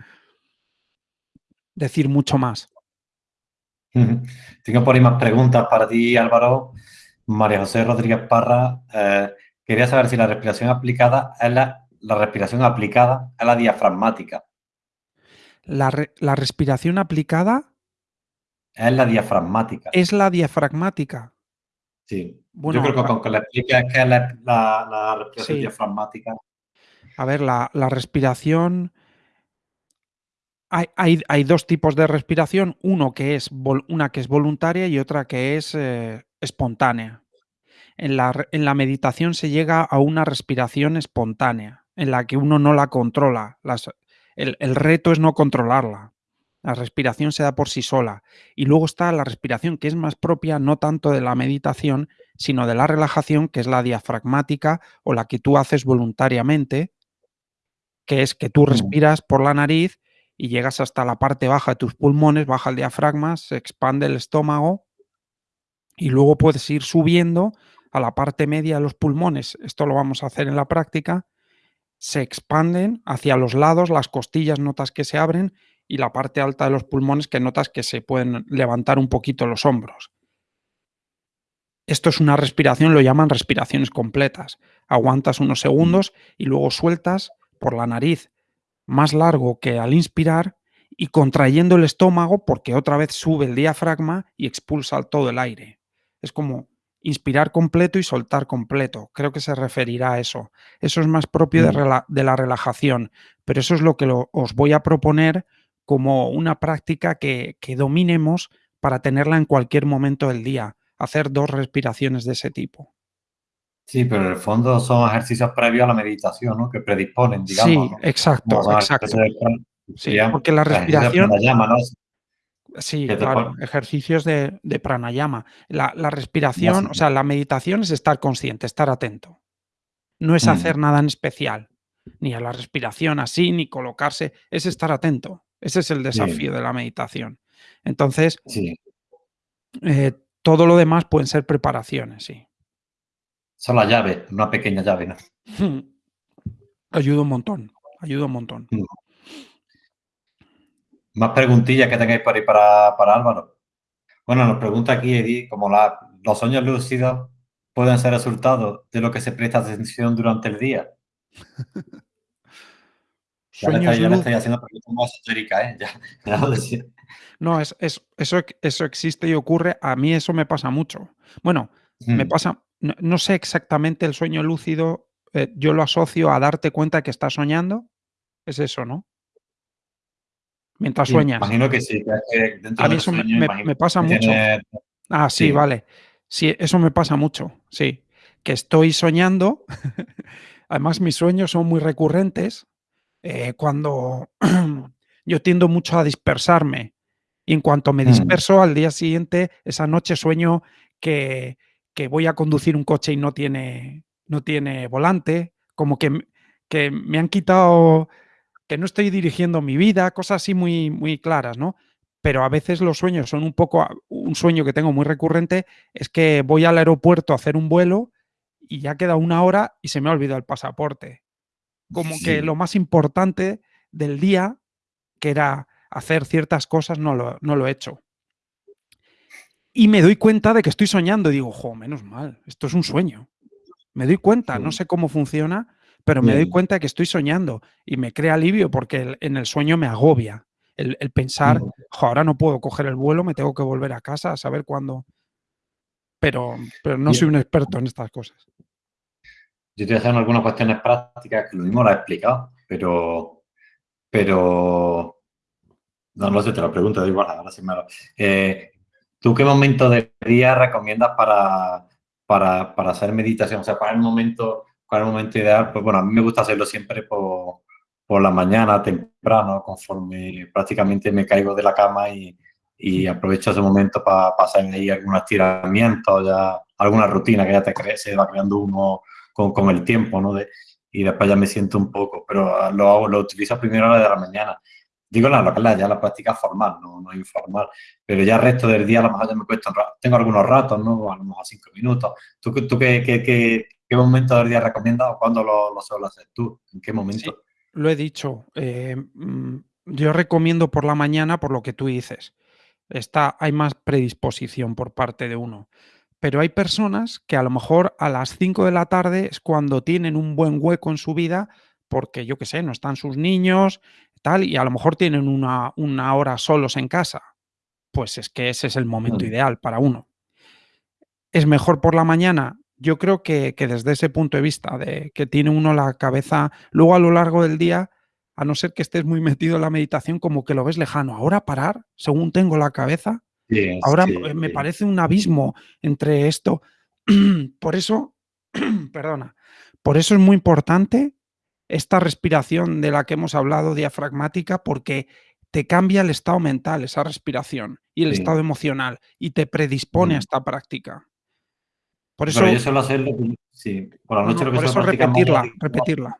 Speaker 2: decir mucho más.
Speaker 1: Tengo por ahí más preguntas para ti, Álvaro. María José Rodríguez Parra, eh, quería saber si la respiración aplicada es la, la respiración aplicada a la diafragmática.
Speaker 2: La, re, la, respiración aplicada
Speaker 1: es la diafragmática.
Speaker 2: Es la diafragmática.
Speaker 1: Sí. Bueno, Yo creo que con que le expliques qué es la, la, la respiración sí. diafragmática.
Speaker 2: A ver, la, la respiración hay, hay, hay, dos tipos de respiración, uno que es una que es voluntaria y otra que es eh, espontánea. En la, en la, meditación se llega a una respiración espontánea, en la que uno no la controla. Las, el, el, reto es no controlarla. La respiración se da por sí sola. Y luego está la respiración que es más propia no tanto de la meditación, sino de la relajación, que es la diafragmática o la que tú haces voluntariamente, que es que tú respiras por la nariz y llegas hasta la parte baja de tus pulmones, baja el diafragma, se expande el estómago y luego puedes ir subiendo a la parte media de los pulmones. Esto lo vamos a hacer en la práctica. Se expanden hacia los lados, las costillas notas que se abren y la parte alta de los pulmones que notas que se pueden levantar un poquito los hombros. Esto es una respiración, lo llaman respiraciones completas. Aguantas unos segundos y luego sueltas por la nariz más largo que al inspirar y contrayendo el estómago porque otra vez sube el diafragma y expulsa todo el aire. Es como inspirar completo y soltar completo. Creo que se referirá a eso. Eso es más propio de, rela de la relajación, pero eso es lo que lo, os voy a proponer como una práctica que, que dominemos para tenerla en cualquier momento del día. Hacer dos respiraciones de ese tipo.
Speaker 1: Sí, pero en el fondo son ejercicios previos a la meditación, ¿no? Que predisponen, digamos.
Speaker 2: Sí,
Speaker 1: ¿no?
Speaker 2: exacto, exacto. Sí, porque la respiración...
Speaker 1: Pranayama, ¿no?
Speaker 2: Sí, claro, ejercicios de, de pranayama. La, la respiración, o sea, la meditación es estar consciente, estar atento. No es hacer mm. nada en especial, ni a la respiración así, ni colocarse, es estar atento. Ese es el desafío sí. de la meditación. Entonces,
Speaker 1: sí.
Speaker 2: eh, todo lo demás pueden ser preparaciones, sí.
Speaker 1: Son la llave, una pequeña llave, ¿no?
Speaker 2: Ayuda un montón, ayuda un montón.
Speaker 1: Mm. Más preguntillas que tengáis por ahí para, para Álvaro. Bueno, nos pregunta aquí Edith, como la, los sueños lúcidos pueden ser resultado de lo que se presta atención durante el día. ya, le estoy, ya le estoy haciendo preguntas más esotéricas, ¿eh? Ya, ya lo decía.
Speaker 2: No, es, es, eso, eso existe y ocurre. A mí eso me pasa mucho. Bueno, mm. me pasa, no, no, sé exactamente el sueño lúcido, eh, yo lo asocio a darte cuenta que estás soñando. Es eso, ¿no? Mientras sueñas.
Speaker 1: imagino que sí, que dentro
Speaker 2: A mí eso me,
Speaker 1: sueño,
Speaker 2: me-
Speaker 1: imagino
Speaker 2: me pasa mucho.
Speaker 1: tiene-
Speaker 2: Ah, sí,
Speaker 1: Sí.
Speaker 2: vale. Sí, eso me pasa mucho, sí. Que estoy soñando, además mis sueños son muy recurrentes, eh, cuando yo tiendo mucho a dispersarme y en cuanto me
Speaker 1: Mm.
Speaker 2: disperso, al día siguiente, esa noche sueño que, que voy a conducir un coche y no tiene, no tiene volante, como que, que me han quitado, que no estoy dirigiendo mi vida, cosas así muy, muy claras, ¿no? Pero a veces los sueños son un poco, un sueño que tengo muy recurrente, es que voy al aeropuerto a hacer un vuelo y ya queda una hora y se me ha olvidado el pasaporte. Como que lo más importante del día, que era hacer ciertas cosas, no lo, no lo he hecho. y me doy cuenta de que estoy soñando. Y digo, jo, menos mal, esto es un sueño. Me doy cuenta, no sé cómo funciona, pero me doy cuenta que estoy soñando y me crea alivio porque en el sueño me agobia. El, pensar, ahora no puedo coger el vuelo, me tengo que volver a casa a saber cuándo. Pero, pero no soy un experto en estas cosas.
Speaker 1: Yo estoy haciendo algunas cuestiones prácticas que lo mismo lo he explicado, pero, pero no, no sé, te lo pregunto, da igual, ahora sí me lo... Eh, ¿Tú qué momento del día recomiendas para, para, para, hacer meditación? O sea, ¿cuál es el momento, es el momento ideal? Pues bueno, a mí me gusta hacerlo siempre por, por la mañana, temprano, conforme prácticamente me caigo de la cama y, y aprovecho ese momento para pasar ahí algún estiramiento, ya alguna rutina que ya te crece, se va creando uno con, con el tiempo, ¿no? De, y después ya me siento un poco, pero lo hago, lo utilizo a la de la mañana. Digo la local, ya la práctica formal, no, no informal, pero ya el resto del día a lo mejor ya me cuesta, tengo algunos ratos, ¿no? A lo mejor cinco minutos. ¿Tú, tú qué, qué, qué, qué momento del día recomiendas o cuándo lo, lo suelo hacer tú? ¿En qué momento?
Speaker 2: lo he dicho, eh, mm, yo recomiendo por la mañana por lo que tú dices. Está, hay más predisposición por parte de uno. Pero hay personas que a lo mejor a las 5 de la tarde es cuando tienen un buen hueco en su vida porque, yo qué sé, no están sus niños, tal, y a lo mejor tienen una, una hora solos en casa. Pues es que ese es el momento ideal para uno. ¿Es mejor por la mañana? Yo creo que, desde ese punto de vista, de que tiene uno la cabeza, luego a lo largo del día, a no ser que estés muy metido en la meditación, como que lo ves lejano. Ahora parar, según tengo la cabeza, ahora me parece un abismo entre esto. por eso, perdona, por eso es muy importante esta respiración de la que hemos hablado, diafragmática, porque te cambia el estado mental, esa respiración, y el estado emocional, y te predispone a esta práctica.
Speaker 1: Por eso, yo suelo hacerlo, sí, por la noche lo que
Speaker 2: por eso repetirla, repetirla.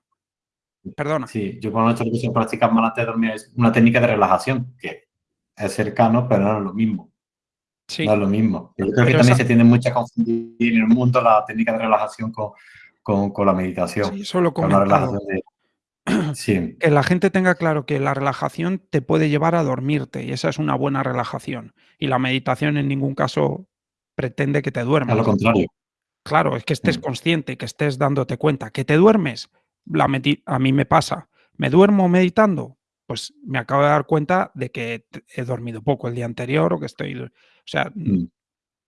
Speaker 2: Perdona.
Speaker 1: Sí, yo por la noche lo que suelo practicar más antes de dormir es una técnica de relajación, que es cercano, pero no es lo mismo. Sí. No es lo mismo. Yo creo que también se tiene mucha confundir en el mundo la técnica de relajación con, con, con la meditación.
Speaker 2: Sí, eso lo de, sí. Que la gente tenga claro que la relajación te puede llevar a dormirte y esa es una buena relajación. Y la meditación en ningún caso pretende que te duermas.
Speaker 1: A lo contrario.
Speaker 2: Claro, es que estés mm. consciente, que estés dándote cuenta. ¿Que te duermes? La a mí me pasa. ¿Me duermo meditando? Pues me acabo de dar cuenta de que he dormido poco el día anterior o que estoy... O sea, mm.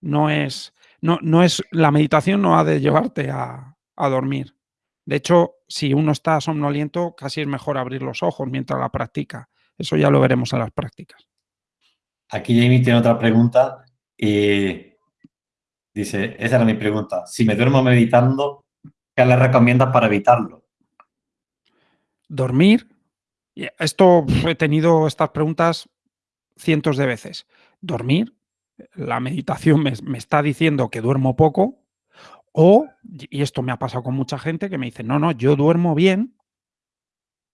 Speaker 2: no es... No, no es... La meditación no ha de llevarte a, a dormir. De hecho, si uno está somnoliento, casi es mejor abrir los ojos mientras la practica. Eso ya lo veremos en las prácticas.
Speaker 1: Aquí Jamie tiene otra pregunta. y Dice, esa era mi pregunta. Si me duermo meditando, ¿qué le recomiendas para evitarlo?
Speaker 2: Dormir. Esto he tenido estas preguntas cientos de veces. Dormir. La meditación me, me está diciendo que duermo poco. O, y esto me ha pasado con mucha gente que me dice, no, no, yo duermo bien,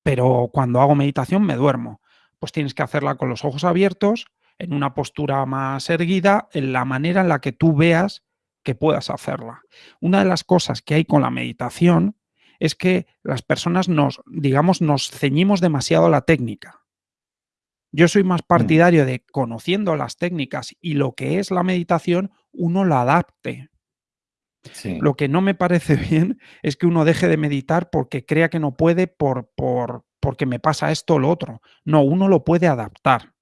Speaker 2: pero cuando hago meditación me duermo. Pues tienes que hacerla con los ojos abiertos, en una postura más erguida, en la manera en la que tú veas que puedas hacerla. Una de las cosas que hay con la meditación es que las personas nos, digamos, nos ceñimos demasiado a la técnica. Yo soy más mm. partidario de conociendo las técnicas y lo que es la meditación, uno la adapte. Lo que no me parece bien es que uno deje de meditar porque crea que no puede por, por, porque me pasa esto o lo otro. No, uno lo puede adaptar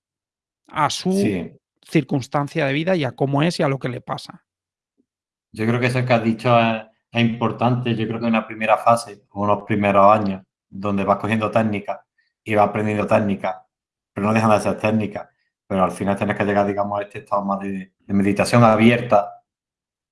Speaker 2: a su circunstancia de vida y a cómo es y a lo que le pasa.
Speaker 1: Yo creo que eso que has dicho es, importante. Yo creo que una primera fase, unos primeros años, donde vas cogiendo técnicas y vas aprendiendo técnicas, pero no dejan de ser técnicas. Pero al final tienes que llegar, digamos, a este estado más de, meditación abierta.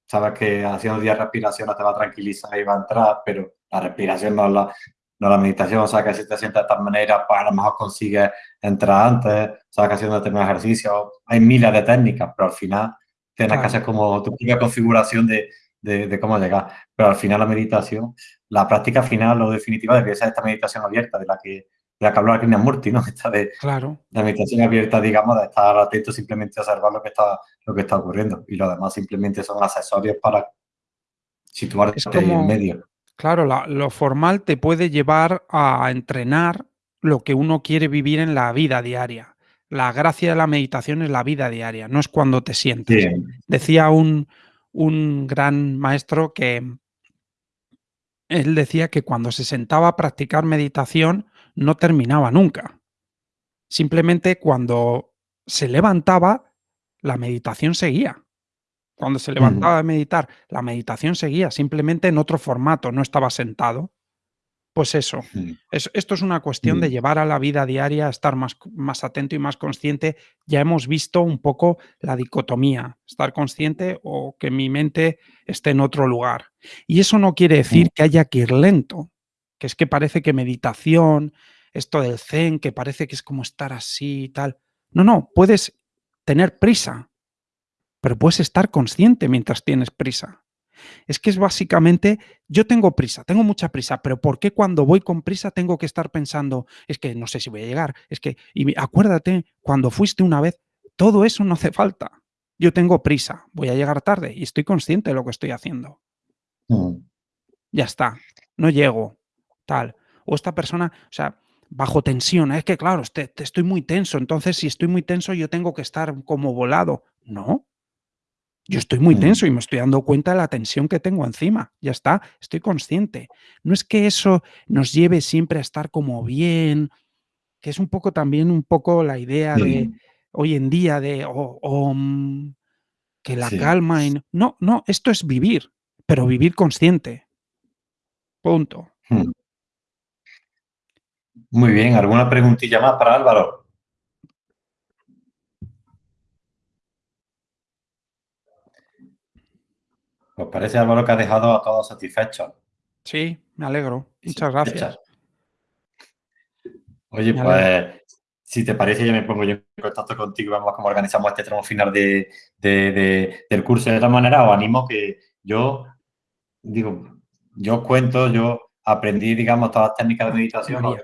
Speaker 1: Sabes que haciendo 10 respiraciones te va a tranquilizar y va a entrar, pero la respiración no es la, no la meditación. O sea, que si te sientes de tal manera, pues a lo mejor consigues entrar antes. O sea, que haciendo determinados ejercicios. Hay miles de técnicas, pero al final Tienes que hacer como tu propia configuración de, de, cómo llegar. Pero al final la meditación, la práctica final o definitiva debería ser esta meditación abierta de la que, de la que habló Krishnamurti, ¿no? Esta de,
Speaker 2: claro.
Speaker 1: la meditación abierta, digamos, de estar atento simplemente a observar lo que está, lo que está ocurriendo. Y lo demás simplemente son accesorios para situarte en medio.
Speaker 2: Claro, lo formal te puede llevar a entrenar lo que uno quiere vivir en la vida diaria. La gracia de la meditación es la vida diaria, no es cuando te sientes. Decía un, un gran maestro que él decía que cuando se sentaba a practicar meditación no terminaba nunca. Simplemente cuando se levantaba, la meditación seguía. Cuando se levantaba a meditar, la meditación seguía, simplemente en otro formato, no estaba sentado. Pues eso, esto es una cuestión de llevar a la vida diaria estar más, más atento y más consciente. Ya hemos visto un poco la dicotomía, estar consciente o que mi mente esté en otro lugar. Y eso no quiere decir que haya que ir lento, que es que parece que meditación, esto del zen, que parece que es como estar así y tal. No, no, puedes tener prisa, pero puedes estar consciente mientras tienes prisa. Es que es básicamente, yo tengo prisa, tengo mucha prisa, pero ¿por qué cuando voy con prisa tengo que estar pensando, es que no sé si voy a llegar, es que, y acuérdate, cuando fuiste una vez, todo eso no hace falta. Yo tengo prisa, voy a llegar tarde y estoy consciente de lo que estoy haciendo. Mm. Ya está, no llego, tal. O esta persona, o sea, bajo tensión, es que claro, estoy muy tenso, entonces si estoy muy tenso yo tengo que estar como volado. No, yo estoy muy tenso y me estoy dando cuenta de la tensión que tengo encima. Ya está, estoy consciente. No es que eso nos lleve siempre a estar como bien, que es un poco también un poco la idea de hoy en día de oh, que la calma. no, no, esto es vivir, pero vivir consciente. Punto. Hmm.
Speaker 1: Muy bien, ¿alguna preguntilla más para Álvaro? Pues parece, Álvaro, que ha dejado a todos satisfechos.
Speaker 2: Sí, me alegro. Muchas gracias.
Speaker 1: Oye, pues, si te parece, ya me pongo yo en contacto contigo y vemos cómo organizamos este tramo final de, del curso. De otra manera, os animo que yo, digo, yo cuento, yo aprendí, digamos, todas las técnicas de meditación, lo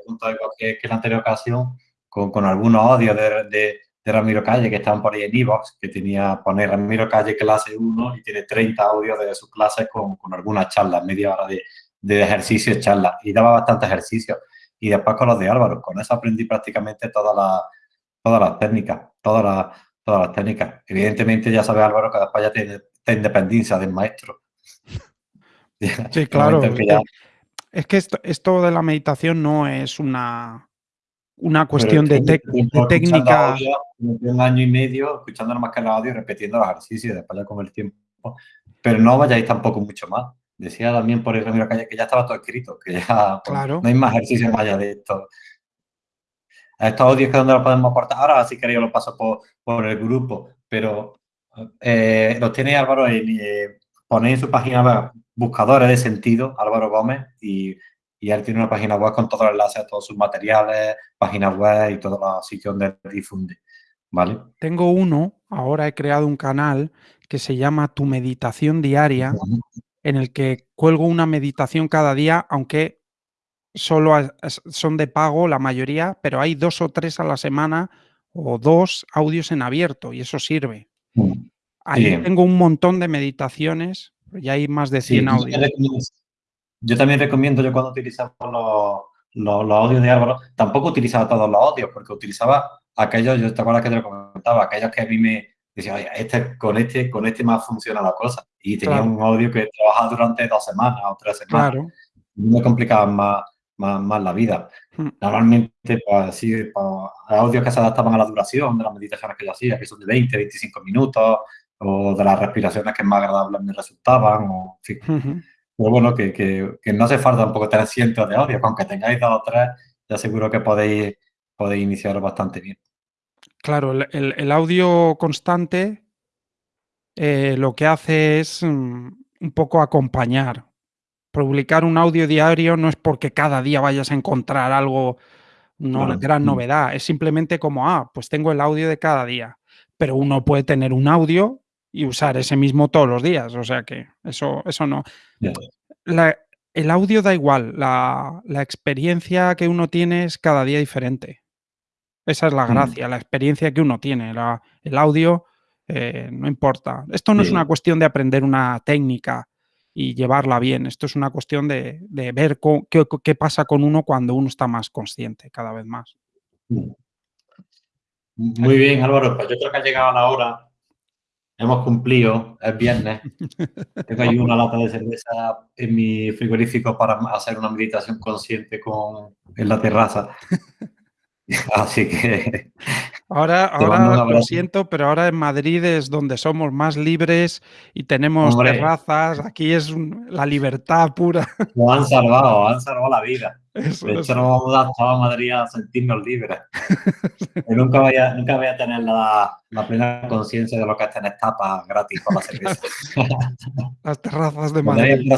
Speaker 1: que, que, la anterior ocasión, con, con algunos audios de, de Ramiro Calle, que estaban por ahí en Evox, que tenía poner Ramiro Calle clase 1 y tiene 30 audios de sus clases con, con algunas charlas, media hora de, de ejercicios, charlas, y daba bastante ejercicio. Y después con los de Álvaro, con eso aprendí prácticamente todas las, todas las técnicas, todas las, todas las técnicas. Evidentemente ya sabe Álvaro que después ya tiene independencia del maestro.
Speaker 2: Sí, claro. Es que esto, esto de la meditación no es una, una cuestión de, técnica.
Speaker 1: un año y medio escuchando más que el audio y repitiendo los ejercicios después ya con el tiempo. Pero no vayáis tampoco mucho más. Decía también por el Ramiro Calle que ya estaba todo escrito, que ya pues, no hay más ejercicios más allá de esto. Estos audios que donde los podemos aportar. Ahora, si queréis, los paso por, por el grupo, pero eh, los tiene Álvaro en, eh, ponéis en su página buscadores de sentido, Álvaro Gómez, y y él tiene una página web con todos los enlaces a todos sus materiales, páginas web y todos los sitios donde difunde. ¿Vale?
Speaker 2: Tengo uno, ahora he creado un canal que se llama Tu Meditación Diaria, en el que cuelgo una meditación cada día, aunque solo son de pago la mayoría, pero hay dos o tres a la semana o dos audios en abierto y eso sirve. Ahí tengo un montón de meditaciones, ya hay más de 100 audios.
Speaker 1: Yo también recomiendo, yo cuando utilizaba los, los, audios de Álvaro, tampoco utilizaba todos los audios, porque utilizaba aquellos, yo te acuerdas que te lo comentaba, aquellos que a mí me decían, oye, este, con este, con este más funciona la cosa. Y tenía un audio que trabajaba durante dos semanas o tres semanas. Claro. Me complicaban más, más, más la vida. Hmm. Normalmente, pues sí, pues, audios que se adaptaban a la duración de las meditaciones que yo hacía, que son de 20, 25 minutos, o de las respiraciones que más agradables me resultaban, o en fin. Pero bueno, que, que, no hace falta tampoco tener cientos de audios, aunque tengáis dos o tres, ya seguro que podéis, podéis iniciar bastante bien.
Speaker 2: Claro, el, audio constante eh, lo que hace es mm, un poco acompañar. Publicar un audio diario no es porque cada día vayas a encontrar algo, una gran mm. novedad, es simplemente como, ah, pues tengo el audio de cada día. Pero uno puede tener un audio y usar ese mismo todos los días. O sea que eso, eso no. el audio da igual, la, experiencia que uno tiene es cada día diferente. Esa es la mm. gracia, la experiencia que uno tiene. el audio eh, no importa. Esto no es una cuestión de aprender una técnica y llevarla bien. Esto es una cuestión de, ver qué, qué, pasa con uno cuando uno está más consciente cada vez más. Mm.
Speaker 1: Muy bien, Álvaro. Pues yo creo que ha llegado la hora. Hemos cumplido, es viernes. Tengo ahí una lata de cerveza en mi frigorífico para hacer una meditación consciente con, en la terraza. Así que.
Speaker 2: Ahora, ahora lo siento, pero ahora en Madrid es donde somos más libres y tenemos terrazas. Aquí es la libertad pura.
Speaker 1: Lo han salvado, han salvado la vida. de hecho, nos vamos a Madrid a sentirnos libres. nunca, voy a, nunca voy a tener la, la plena conciencia de lo que es tener tapas gratis con la cerveza.
Speaker 2: Las terrazas de Madrid.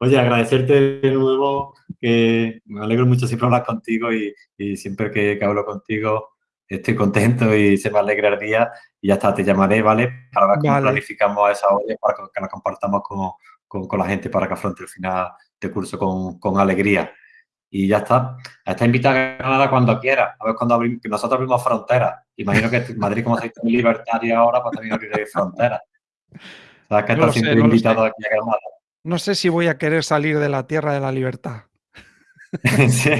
Speaker 1: Oye, agradecerte de nuevo, que me alegro mucho siempre hablar contigo y, y siempre que, que, hablo contigo estoy contento y se me alegra el día y ya está, te llamaré, ¿vale? Para ver cómo planificamos esa olla para que, la compartamos con, con, con, la gente para que afronte el final de curso con, con alegría. Y ya está. Está invitada a Granada cuando quiera. A ver cuando abrimos, que nosotros abrimos fronteras. Imagino que Madrid, como se muy libertario ahora, pues también abrirá fronteras.
Speaker 2: Sabes que no está siempre sé, no invitado aquí a Granada. No sé si voy a querer salir de la tierra de la libertad.
Speaker 1: sí.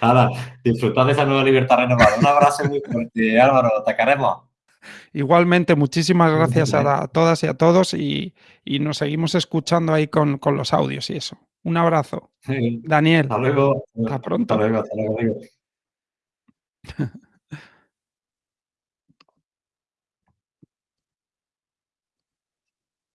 Speaker 1: Nada, disfrutad de esa nueva libertad renovada. Un abrazo muy fuerte, Álvaro, te queremos.
Speaker 2: Igualmente, muchísimas gracias a, todas y a todos y, y nos seguimos escuchando ahí con, con, los audios y eso. Un abrazo. Daniel.
Speaker 1: Hasta luego.
Speaker 2: Hasta pronto.
Speaker 1: Hasta luego, hasta luego.